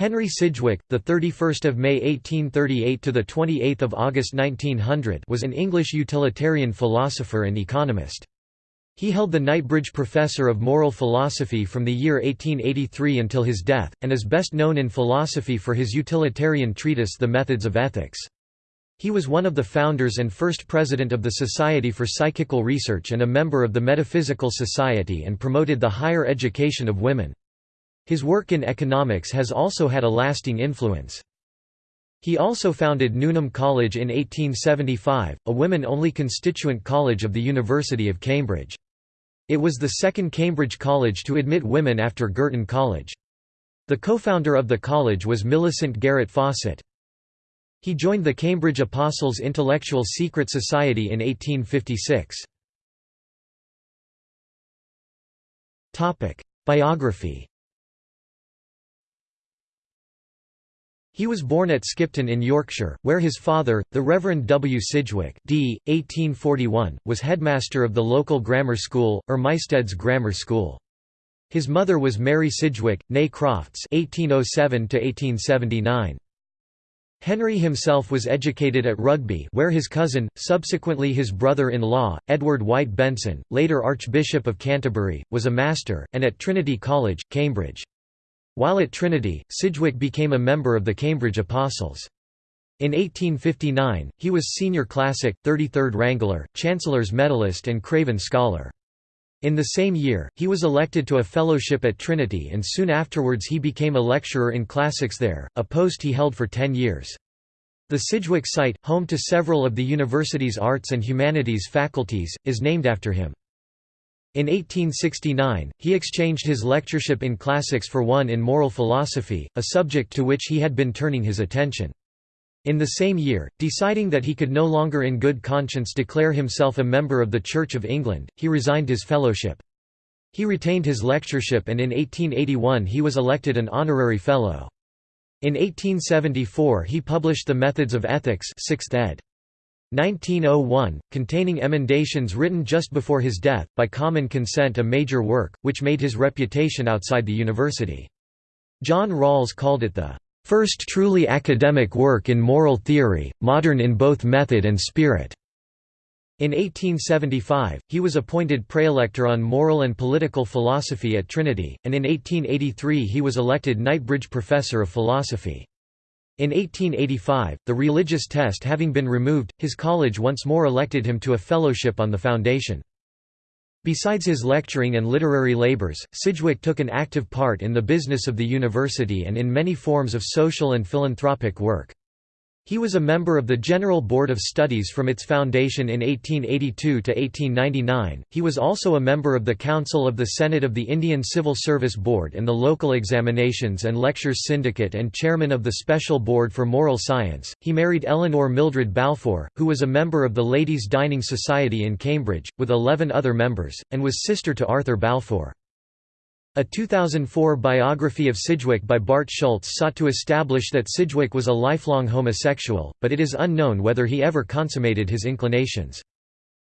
Henry Sidgwick, the 31st of May 1838 to the 28th of August 1900, was an English utilitarian philosopher and economist. He held the Knightbridge Professor of Moral Philosophy from the year 1883 until his death, and is best known in philosophy for his utilitarian treatise The Methods of Ethics. He was one of the founders and first president of the Society for Psychical Research and a member of the Metaphysical Society and promoted the higher education of women. His work in economics has also had a lasting influence. He also founded Newnham College in 1875, a women-only constituent college of the University of Cambridge. It was the second Cambridge college to admit women after Girton College. The co-founder of the college was Millicent Garrett Fawcett. He joined the Cambridge Apostles Intellectual Secret Society in 1856. Biography He was born at Skipton in Yorkshire, where his father, the Rev. W. Sidgwick d. 1841, was headmaster of the local grammar school, Ermysted's Grammar School. His mother was Mary Sidgwick, née Crofts (1807–1879). Henry himself was educated at Rugby where his cousin, subsequently his brother-in-law, Edward White Benson, later Archbishop of Canterbury, was a master, and at Trinity College, Cambridge. While at Trinity, Sidgwick became a member of the Cambridge Apostles. In 1859, he was Senior Classic, 33rd Wrangler, Chancellor's Medalist and Craven Scholar. In the same year, he was elected to a fellowship at Trinity and soon afterwards he became a lecturer in classics there, a post he held for ten years. The Sidgwick site, home to several of the university's arts and humanities faculties, is named after him. In 1869, he exchanged his lectureship in classics for one in moral philosophy, a subject to which he had been turning his attention. In the same year, deciding that he could no longer in good conscience declare himself a member of the Church of England, he resigned his fellowship. He retained his lectureship and in 1881 he was elected an honorary fellow. In 1874 he published The Methods of Ethics 6th ed. 1901, containing emendations written just before his death, by common consent a major work, which made his reputation outside the university. John Rawls called it the first truly academic work in moral theory, modern in both method and spirit." In 1875, he was appointed praelector on moral and political philosophy at Trinity, and in 1883 he was elected Knightbridge Professor of Philosophy. In 1885, the religious test having been removed, his college once more elected him to a fellowship on the foundation. Besides his lecturing and literary labors, Sidgwick took an active part in the business of the university and in many forms of social and philanthropic work. He was a member of the General Board of Studies from its foundation in 1882 to 1899. He was also a member of the Council of the Senate of the Indian Civil Service Board and the Local Examinations and Lectures Syndicate and chairman of the Special Board for Moral Science. He married Eleanor Mildred Balfour, who was a member of the Ladies' Dining Society in Cambridge, with 11 other members, and was sister to Arthur Balfour. A 2004 biography of Sidgwick by Bart Schultz sought to establish that Sidgwick was a lifelong homosexual, but it is unknown whether he ever consummated his inclinations.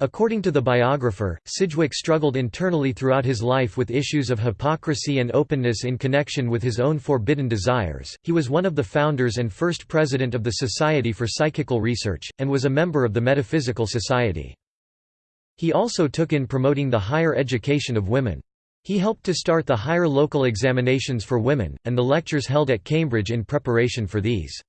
According to the biographer, Sidgwick struggled internally throughout his life with issues of hypocrisy and openness in connection with his own forbidden desires. He was one of the founders and first president of the Society for Psychical Research, and was a member of the Metaphysical Society. He also took in promoting the higher education of women. He helped to start the higher local examinations for women, and the lectures held at Cambridge in preparation for these.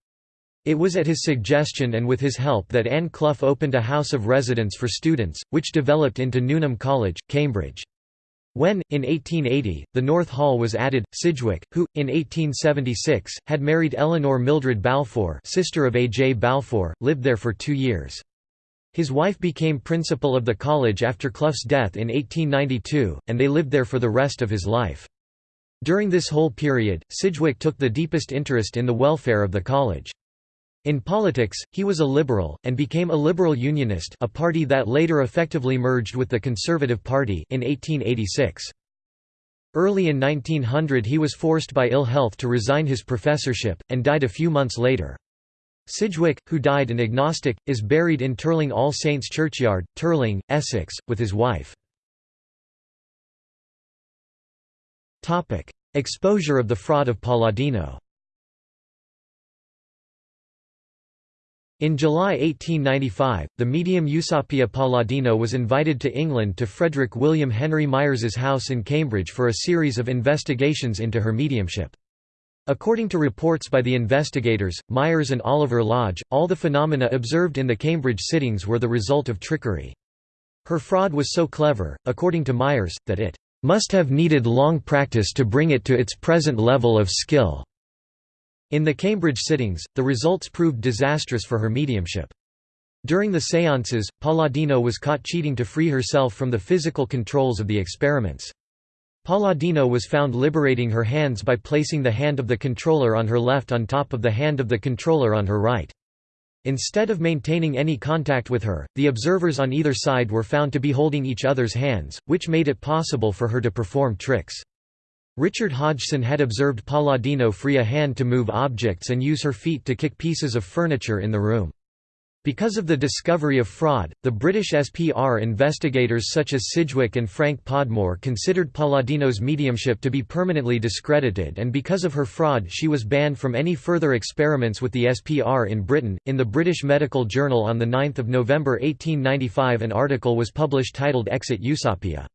It was at his suggestion and with his help that Anne Clough opened a house of residence for students, which developed into Newnham College, Cambridge. When, in 1880, the North Hall was added, Sidgwick, who, in 1876, had married Eleanor Mildred Balfour sister of A. J. Balfour, lived there for two years. His wife became principal of the college after Clough's death in 1892, and they lived there for the rest of his life. During this whole period, Sidgwick took the deepest interest in the welfare of the college. In politics, he was a liberal, and became a liberal unionist a party that later effectively merged with the Conservative Party in 1886. Early in 1900 he was forced by ill health to resign his professorship, and died a few months later. Sidgwick, who died an agnostic, is buried in Terling All Saints Churchyard, Terling, Essex, with his wife. Exposure of the fraud of Palladino In July 1895, the medium Eusapia Palladino was invited to England to Frederick William Henry Myers's house in Cambridge for a series of investigations into her mediumship. According to reports by the investigators, Myers and Oliver Lodge, all the phenomena observed in the Cambridge sittings were the result of trickery. Her fraud was so clever, according to Myers, that it must have needed long practice to bring it to its present level of skill. In the Cambridge sittings, the results proved disastrous for her mediumship. During the séances, Palladino was caught cheating to free herself from the physical controls of the experiments. Palladino was found liberating her hands by placing the hand of the controller on her left on top of the hand of the controller on her right. Instead of maintaining any contact with her, the observers on either side were found to be holding each other's hands, which made it possible for her to perform tricks. Richard Hodgson had observed Palladino free a hand to move objects and use her feet to kick pieces of furniture in the room. Because of the discovery of fraud, the British SPR investigators such as Sidgwick and Frank Podmore considered Palladino's mediumship to be permanently discredited, and because of her fraud, she was banned from any further experiments with the SPR in Britain. In the British Medical Journal on 9 November 1895, an article was published titled Exit Eusapia.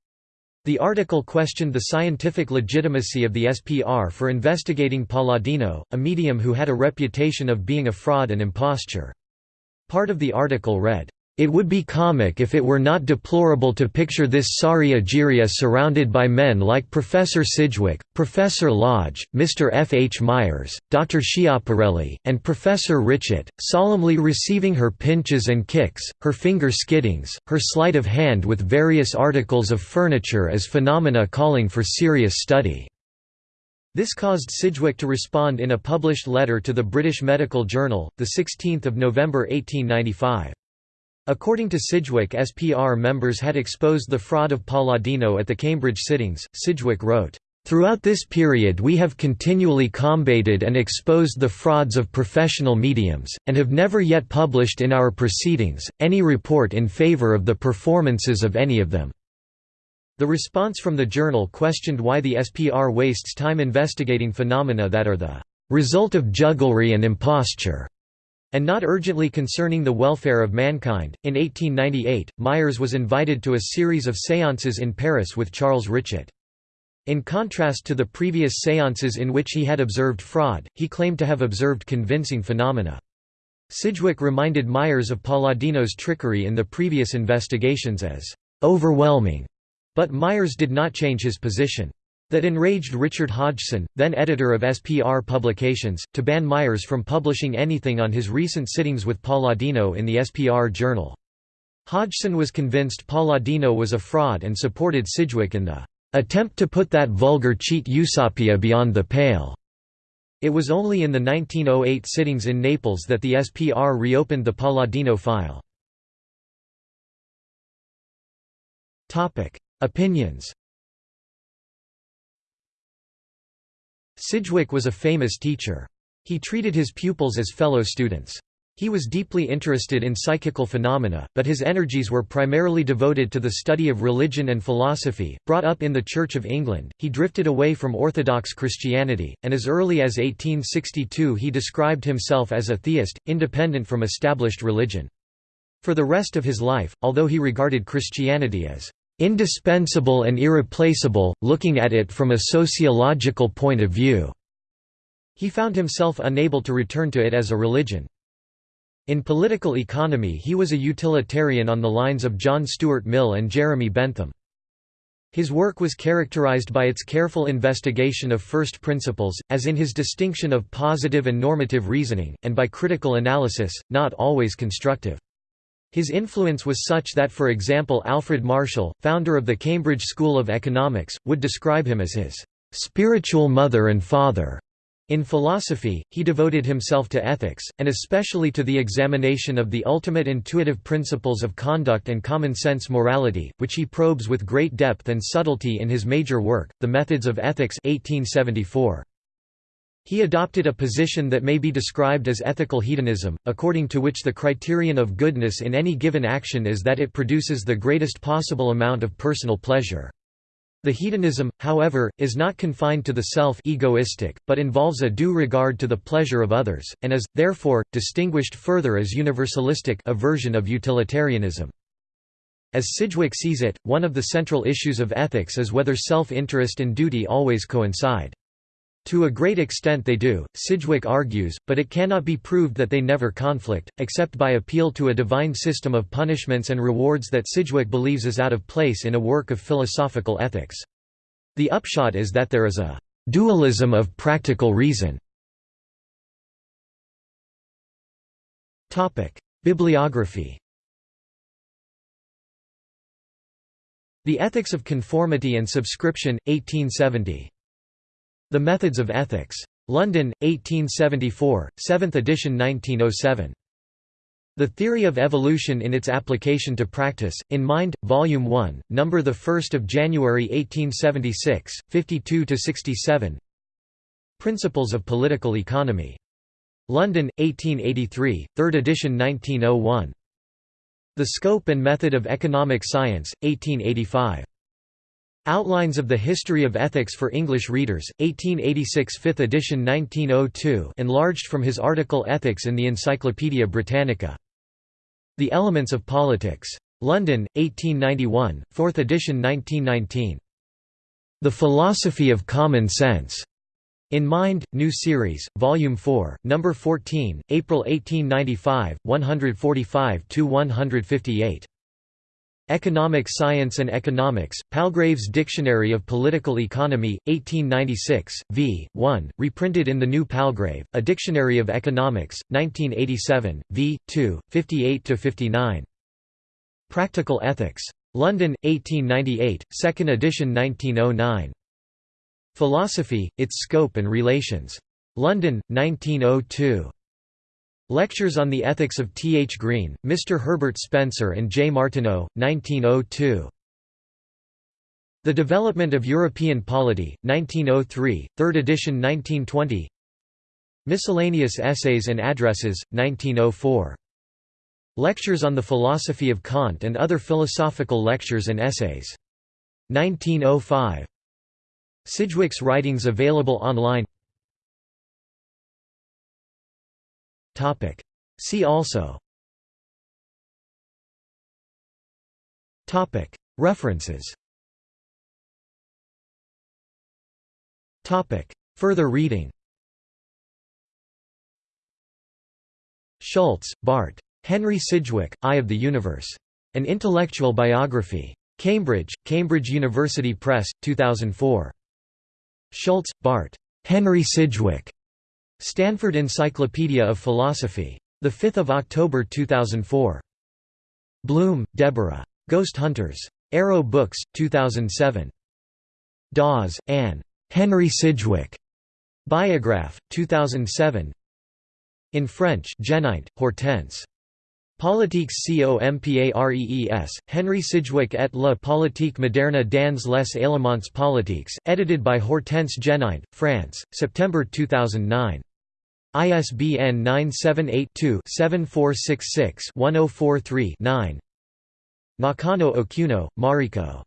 The article questioned the scientific legitimacy of the SPR for investigating Palladino, a medium who had a reputation of being a fraud and imposture. Part of the article read, it would be comic if it were not deplorable to picture this sorry Egeria surrounded by men like Professor Sidgwick, Professor Lodge, Mr. F. H. Myers, Dr. Schiaparelli, and Professor Richet, solemnly receiving her pinches and kicks, her finger skiddings, her sleight of hand with various articles of furniture as phenomena calling for serious study. This caused Sidgwick to respond in a published letter to the British Medical Journal, 16 November 1895. According to Sidgwick SPR members had exposed the fraud of Palladino at the Cambridge sittings, Sidgwick wrote, Throughout this period we have continually combated and exposed the frauds of professional mediums, and have never yet published in our proceedings, any report in favour of the performances of any of them." The response from the journal questioned why the SPR wastes time investigating phenomena that are the "...result of jugglery and imposture." and not urgently concerning the welfare of mankind. In 1898, Myers was invited to a series of séances in Paris with Charles Richet. In contrast to the previous séances in which he had observed fraud, he claimed to have observed convincing phenomena. Sidgwick reminded Myers of Palladino's trickery in the previous investigations as overwhelming, but Myers did not change his position. That enraged Richard Hodgson, then editor of SPR Publications, to ban Myers from publishing anything on his recent sittings with Palladino in the SPR Journal. Hodgson was convinced Palladino was a fraud and supported Sidgwick in the attempt to put that vulgar cheat Eusapia beyond the pale. It was only in the 1908 sittings in Naples that the SPR reopened the Palladino file. Opinions Sidgwick was a famous teacher. He treated his pupils as fellow students. He was deeply interested in psychical phenomena, but his energies were primarily devoted to the study of religion and philosophy. Brought up in the Church of England, he drifted away from Orthodox Christianity, and as early as 1862 he described himself as a theist, independent from established religion. For the rest of his life, although he regarded Christianity as indispensable and irreplaceable, looking at it from a sociological point of view." He found himself unable to return to it as a religion. In political economy he was a utilitarian on the lines of John Stuart Mill and Jeremy Bentham. His work was characterized by its careful investigation of first principles, as in his distinction of positive and normative reasoning, and by critical analysis, not always constructive. His influence was such that for example Alfred Marshall, founder of the Cambridge School of Economics, would describe him as his "...spiritual mother and father." In philosophy, he devoted himself to ethics, and especially to the examination of the ultimate intuitive principles of conduct and common sense morality, which he probes with great depth and subtlety in his major work, The Methods of Ethics 1874. He adopted a position that may be described as ethical hedonism, according to which the criterion of goodness in any given action is that it produces the greatest possible amount of personal pleasure. The hedonism, however, is not confined to the self egoistic, but involves a due regard to the pleasure of others, and is, therefore, distinguished further as universalistic a version of utilitarianism. As Sidgwick sees it, one of the central issues of ethics is whether self-interest and duty always coincide. To a great extent they do, Sidgwick argues, but it cannot be proved that they never conflict, except by appeal to a divine system of punishments and rewards that Sidgwick believes is out of place in a work of philosophical ethics. The upshot is that there is a «dualism of practical reason». Bibliography The Ethics of Conformity and Subscription, 1870. The Methods of Ethics. London, 1874, 7th edition 1907. The Theory of Evolution in its Application to Practice, in Mind, Volume 1, number 1 of January 1876, 52–67 Principles of Political Economy. London, 1883, 3rd edition 1901. The Scope and Method of Economic Science, 1885. Outlines of the History of Ethics for English Readers, 1886 5th edition 1902 enlarged from his article Ethics in the Encyclopaedia Britannica. The Elements of Politics. London, 1891, 4th edition 1919. The Philosophy of Common Sense. In Mind, New Series, Volume 4, No. 14, April 1895, 145–158. Economic Science and Economics, Palgrave's Dictionary of Political Economy, 1896, v. 1, reprinted in the New Palgrave, A Dictionary of Economics, 1987, v. 2, 58–59. Practical Ethics. London, 1898, 2nd edition 1909. Philosophy, Its Scope and Relations. London, 1902. Lectures on the Ethics of T. H. Green, Mr. Herbert Spencer and J. Martineau, 1902. The Development of European Polity, 1903, 3rd edition 1920 Miscellaneous Essays and Addresses, 1904. Lectures on the Philosophy of Kant and Other Philosophical Lectures and Essays. 1905. Sidgwick's writings available online See also References Further reading Schultz, Bart. Henry Sidgwick, Eye of the Universe. An Intellectual Biography. Cambridge, Cambridge University Press, 2004. Schultz, Bart. Henry Sidgwick. Stanford Encyclopedia of Philosophy. 5 October 2004. Blum, Deborah. Ghost Hunters. Arrow Books, 2007. Dawes, Anne. Henry Sidgwick. Biograph, 2007. In French Genite, Hortense. Politiques Comparees, Henry Sidgwick et la politique moderne dans les éléments politiques, edited by Hortense Genite, France, September 2009. ISBN 978-2-7466-1043-9 Nakano Okuno, Mariko.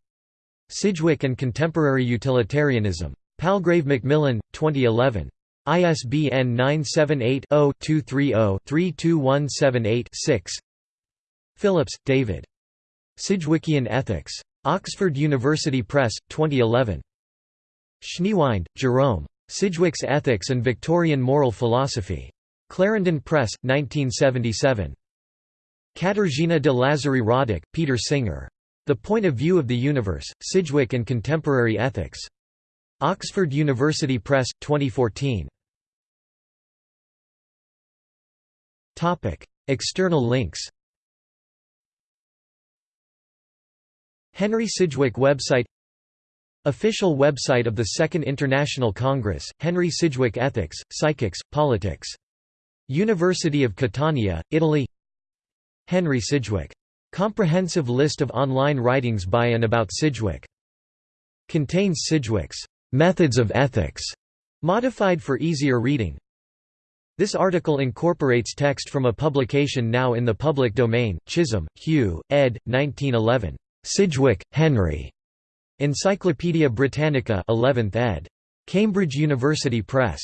Sidgwick and Contemporary Utilitarianism. Palgrave Macmillan, 2011. ISBN 978-0-230-32178-6 Phillips, David. Sidgwickian Ethics. Oxford University Press, 2011. Schneewind, Jerome. Sidgwick's Ethics and Victorian Moral Philosophy. Clarendon Press, 1977. Katarzyna de Lazari-Radek, Peter Singer. The Point of View of the Universe, Sidgwick and Contemporary Ethics. Oxford University Press, 2014. External links Henry Sidgwick website Official website of the Second International Congress, Henry Sidgwick Ethics, Psychics, Politics. University of Catania, Italy Henry Sidgwick. Comprehensive list of online writings by and about Sidgwick. Contains Sidgwick's "'Methods of Ethics' modified for easier reading. This article incorporates text from a publication now in the public domain, Chisholm, Hugh, ed. 1911. Sidgwick, Henry. Encyclopædia Britannica 11th ed. Cambridge University Press.